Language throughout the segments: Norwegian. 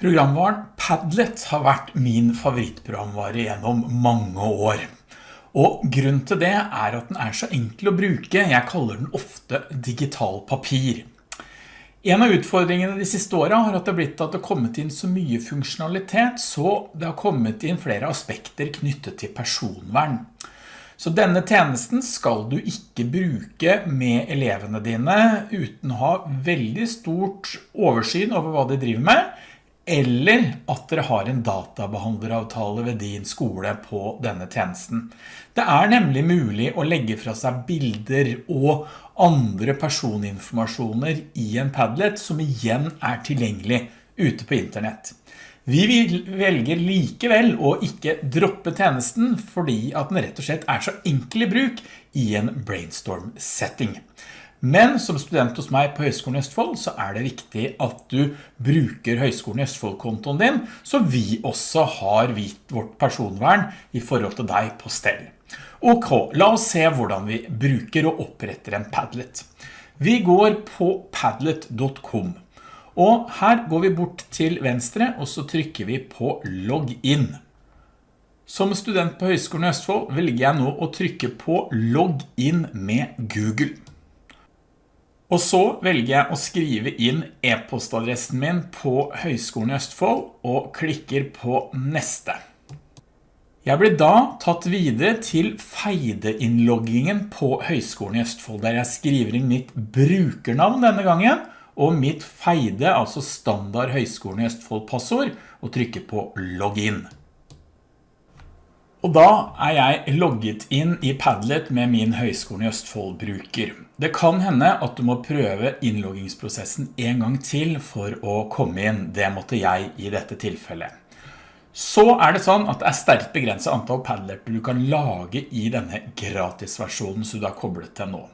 Programvaren Padlet har vært min favorittprogramvare gjennom mange år. Og grunnen til det er at den er så enkel å bruke. Jeg kaller den ofte digital papir. En av utfordringene de siste årene har at det blitt at det har kommet inn så mye funksjonalitet, så det har kommet inn flere aspekter knyttet til personvern. Så denne tjenesten skal du ikke bruke med elevene dine uten å ha veldig stort oversyn over hva de driver med, eller at dere har en databehandleravtale ved din skole på denne tjenesten. Det er nemlig mulig å legge fra seg bilder og andre personinformasjoner i en Padlet som igjen er tilgjengelig ute på internett. Vi velger likevel å ikke droppe tjenesten fordi at den rett og slett er så enkel i bruk i en brainstorm-setting. Men som student hos meg på Høgskolen i Østfold så er det viktig at du bruker Høgskolen i Østfold-kontoen din, så vi også har vårt personvern i forhold til deg på stell. Ok, la oss se hvordan vi bruker og oppretter en Padlet. Vi går på padlet.com, og her går vi bort til venstre, og så trykker vi på login. Som student på Høgskolen i Østfold velger jeg nå å trykke på login med Google. Og så velger jeg å skrive inn e-postadressen min på Høgskolen i Østfold og klikker på neste. Jeg blir da tatt videre til feide-innloggingen på Høgskolen i Østfold, der jeg skriver inn mitt brukernavn denne gangen, og mitt feide, altså standard Høgskolen i Østfold passord, og trykker på login. Og da er jeg logget inn i Padlet med min Høgskolen i Østfold bruker. Det kan hende at du må prøve innloggingsprosessen en gang til for å komme inn. Det måtte jeg i dette tilfellet. Så er det sånn at det er sterkt begrenset antall Padlet du kan lage i denne gratisversjonen som du har koblet til nå.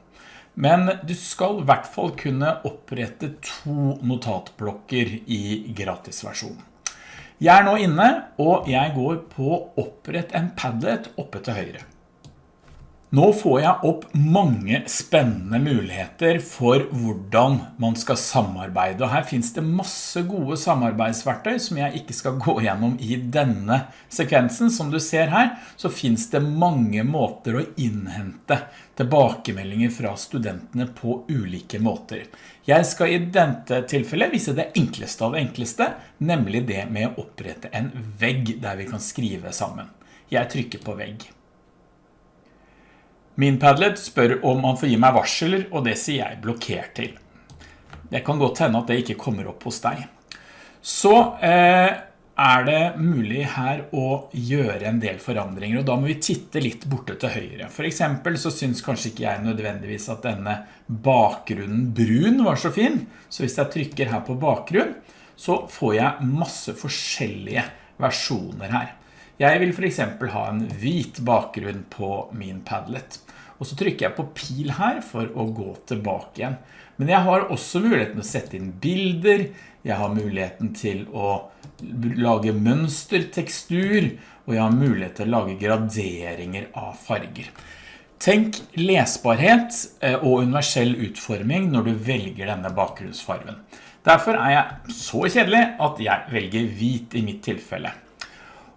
Men du skal i hvert fall kunne opprette to notatblokker i gratisversjonen. Jeg er nå inne, og jeg går på opprett en Padlet oppe til høyre. Nå får jeg opp mange spennende muligheter for hvordan man skal samarbeide, og her finnes det masse gode samarbeidsverktøy som jeg ikke skal gå gjennom i denne sekvensen. Som du ser her, så finnes det mange måter å innhente tilbakemeldinger fra studentene på ulike måter. Jeg skal i dette tilfellet vise det enkleste av det enkleste, nemlig det med å opprette en vegg der vi kan skrive sammen. Jeg trykker på vegg. Min Padlet spør om han får gi meg varsler, og det sier jeg blokkert til. Det kan godt hende at det ikke kommer opp hos deg. Så eh, er det mulig her å gjøre en del forandringer, og da må vi titte litt borte til høyre. For eksempel så synes kanskje ikke jeg nødvendigvis at denne bakgrunnen brun var så fin, så hvis jeg trykker her på bakgrunn, så får jeg masse forskjellige versjoner her. Jeg vil for eksempel ha en hvit bakgrunn på min Padlet. Og så trykker jeg på pil her for å gå tilbake igjen. Men jeg har også muligheten å sette inn bilder, jeg har muligheten til å lage mønster, tekstur, og jeg har mulighet til å lage graderinger av farger. Tenk lesbarhet eh, og universell utforming når du velger denne bakgrunnsfarven. Derfor er jeg så kjedelig at jeg velger hvit i mitt tilfelle.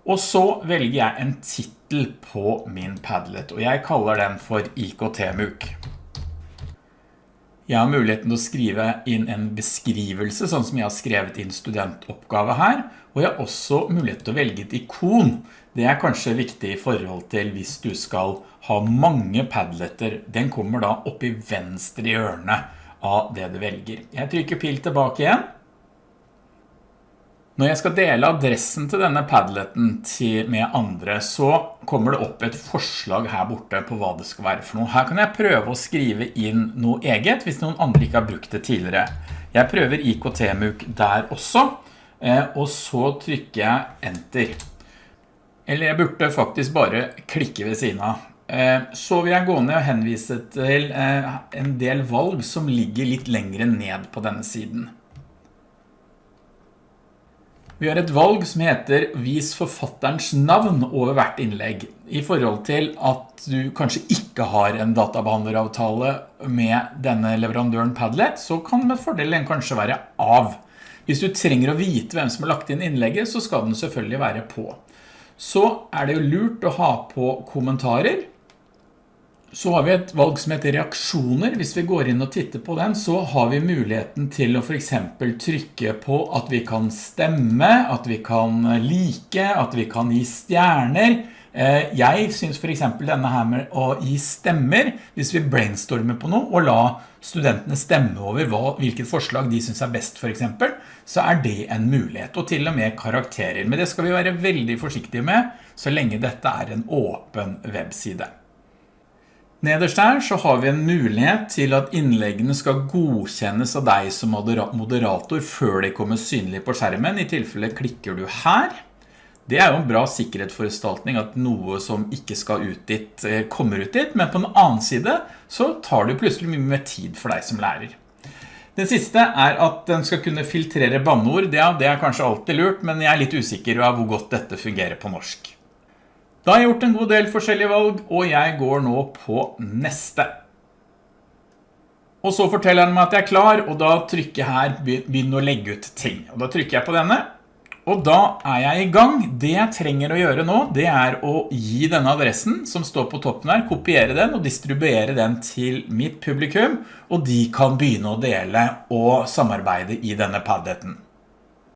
Og så velger jeg en titel på min Padlet, og jeg kaller den for IKT-MUK. Jeg har muligheten til å skrive inn en beskrivelse, sånn som jeg har skrevet inn studentoppgave her, og jeg har også mulighet til å velge et ikon. Det er kanskje viktig i forhold til hvis du skal ha mange padletter. Den kommer da opp i venstre hjørne av det du velger. Jeg trykker pil tilbake igjen. Når jeg skal dele adressen til denne padleten med andre, så kommer det opp et forslag her borte på hva det skal være for noe. Her kan jeg prøve å skrive inn noe eget, hvis noen andre ikke har brukt det tidligere. Jeg prøver IKT-MOOC der også, eh, og så trykker jeg Enter. Eller jeg burde faktisk bare klikke ved siden av. Eh, så vil jeg gå ned og henvise til eh, en del valg som ligger litt lengre ned på denne siden. Vi har et valg som heter Vis forfatterens navn over hvert innlegg, i forhold til at du kanskje ikke har en databehandleravtale med denne leverandøren Padlet, så kan med fordelen kanskje være av. Hvis du trenger å vite hvem som har lagt inn innlegget, så skal den selvfølgelig være på. Så er det jo lurt å ha på kommentarer. Så har vi et valg som heter reaksjoner. Hvis vi går inn og titter på den, så har vi muligheten til å for eksempel trykke på at vi kan stemme, at vi kan like, at vi kan gi stjerner. Eh, jeg synes for eksempel denne her med å gi stemmer, hvis vi brainstormer på noe og la studentene stemme over hva, hvilket forslag de synes er best for eksempel, så er det en mulighet, og til og med karakterer. Men det skal vi være veldig forsiktige med, så lenge dette er en åpen webside. Nederst her så har vi en mulighet til at innleggene skal godkjennes av deg som moderator før de kommer synlig på skjermen. I tilfelle klikker du her. Det er jo en bra sikkerhetsforestaltning at noe som ikke skal ut dit eh, kommer ut dit, men på en annen side så tar det plutselig mye mer tid for deg som lærer. Den siste er at den skal kunne filtrere banneord. Ja, det er kanskje alltid lurt, men jeg er litt usikker av hvor godt dette fungerer på norsk. Da har jeg gjort en god del forskjellige valg, og jeg går nå på neste. Og så forteller han meg at jeg er klar, og da trykker jeg her begynne å legge ut ting. Og da trykker jeg på denne, og da er jeg i gang. Det jeg trenger å gjøre nå, det er å gi denne adressen som står på toppen her, kopiere den og distribuere den til mitt publikum, og de kan begynne å dele og samarbeide i denne padleten.